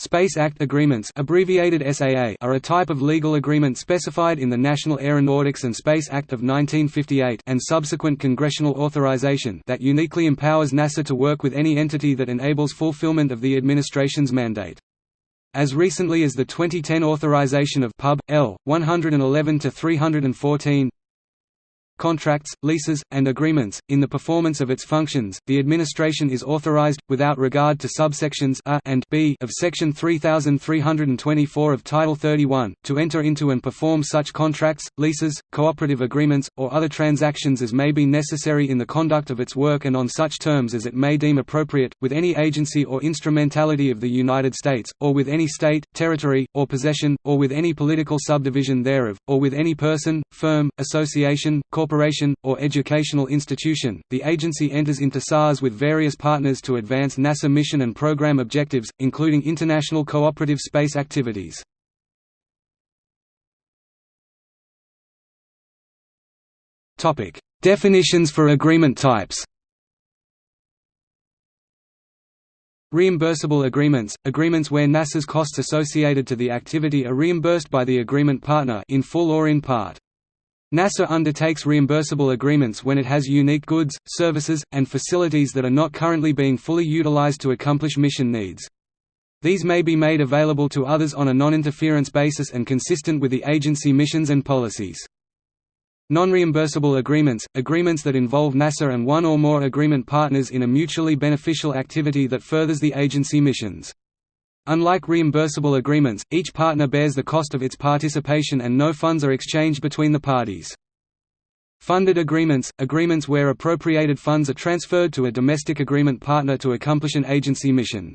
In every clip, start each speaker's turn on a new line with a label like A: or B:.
A: Space Act Agreements abbreviated SAA are a type of legal agreement specified in the National Aeronautics and Space Act of 1958 and subsequent congressional authorization that uniquely empowers NASA to work with any entity that enables fulfillment of the administration's mandate. As recently as the 2010 authorization of Pub. L. 111-314, contracts, leases, and agreements. In the performance of its functions, the administration is authorized, without regard to subsections A and B of Section 3324 of Title 31, to enter into and perform such contracts, leases, cooperative agreements, or other transactions as may be necessary in the conduct of its work and on such terms as it may deem appropriate, with any agency or instrumentality of the United States, or with any state, territory, or possession, or with any political subdivision thereof, or with any person, firm, association, corporation corporation, or educational institution, the agency enters into SAAs with various partners to advance NASA mission and program objectives, including international cooperative space activities. Definitions for agreement types Reimbursable agreements – agreements where NASA's costs associated to the activity are reimbursed by the agreement partner in full or in part. NASA undertakes reimbursable agreements when it has unique goods, services, and facilities that are not currently being fully utilized to accomplish mission needs. These may be made available to others on a non-interference basis and consistent with the agency missions and policies. Non-reimbursable agreements – agreements that involve NASA and one or more agreement partners in a mutually beneficial activity that furthers the agency missions. Unlike reimbursable agreements, each partner bears the cost of its participation and no funds are exchanged between the parties. Funded agreements – agreements where appropriated funds are transferred to a domestic agreement partner to accomplish an agency mission.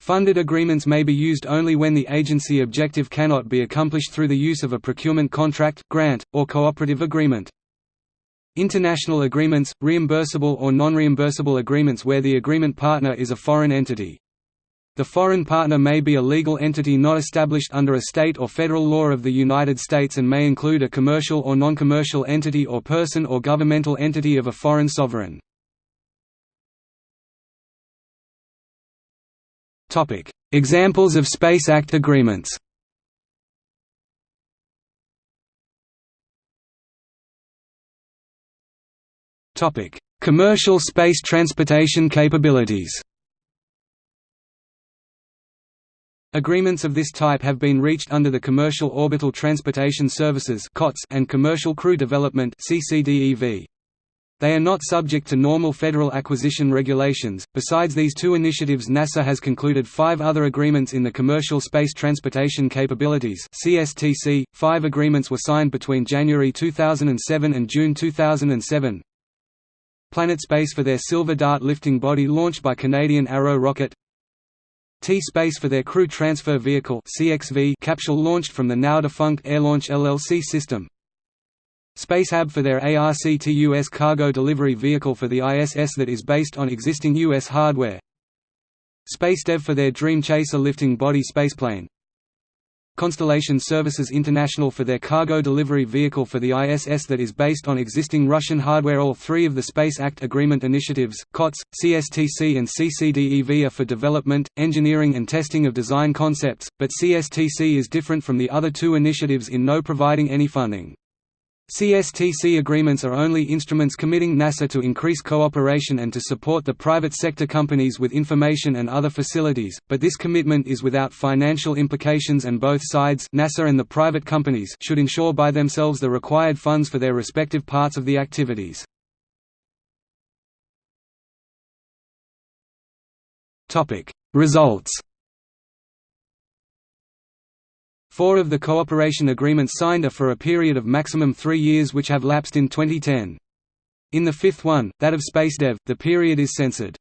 A: Funded agreements may be used only when the agency objective cannot be accomplished through the use of a procurement contract, grant, or cooperative agreement. International agreements – reimbursable or non-reimbursable agreements where the agreement partner is a foreign entity. The foreign partner may be a legal entity not established under a state or federal law of the United States and may include a commercial or non-commercial entity or person or governmental entity of a foreign sovereign. Examples of Space Act agreements Commercial space transportation capabilities Agreements of this type have been reached under the Commercial Orbital Transportation Services and Commercial Crew Development They are not subject to normal federal acquisition regulations. Besides these two initiatives, NASA has concluded five other agreements in the Commercial Space Transportation Capabilities (CSTC). Five agreements were signed between January 2007 and June 2007. Planet Space for their Silver Dart lifting body launched by Canadian Arrow rocket. T-Space for their Crew Transfer Vehicle capsule launched from the now-defunct Airlaunch LLC system. Spacehab for their ARCT-US cargo delivery vehicle for the ISS that is based on existing US hardware. SpaceDev for their Dream Chaser lifting body spaceplane. Constellation Services International for their cargo delivery vehicle for the ISS that is based on existing Russian hardware All three of the Space Act Agreement initiatives, COTS, CSTC and CCDEV are for development, engineering and testing of design concepts, but CSTC is different from the other two initiatives in no providing any funding. CSTC agreements are only instruments committing NASA to increase cooperation and to support the private sector companies with information and other facilities, but this commitment is without financial implications and both sides NASA and the private companies should ensure by themselves the required funds for their respective parts of the activities. Results Four of the cooperation agreements signed are for a period of maximum three years which have lapsed in 2010. In the fifth one, that of SpaceDev, the period is censored.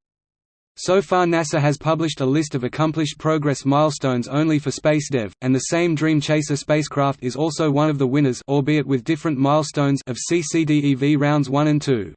A: So far NASA has published a list of accomplished progress milestones only for SpaceDev, and the same Dream Chaser spacecraft is also one of the winners albeit with different milestones of CCDEV rounds 1 and 2.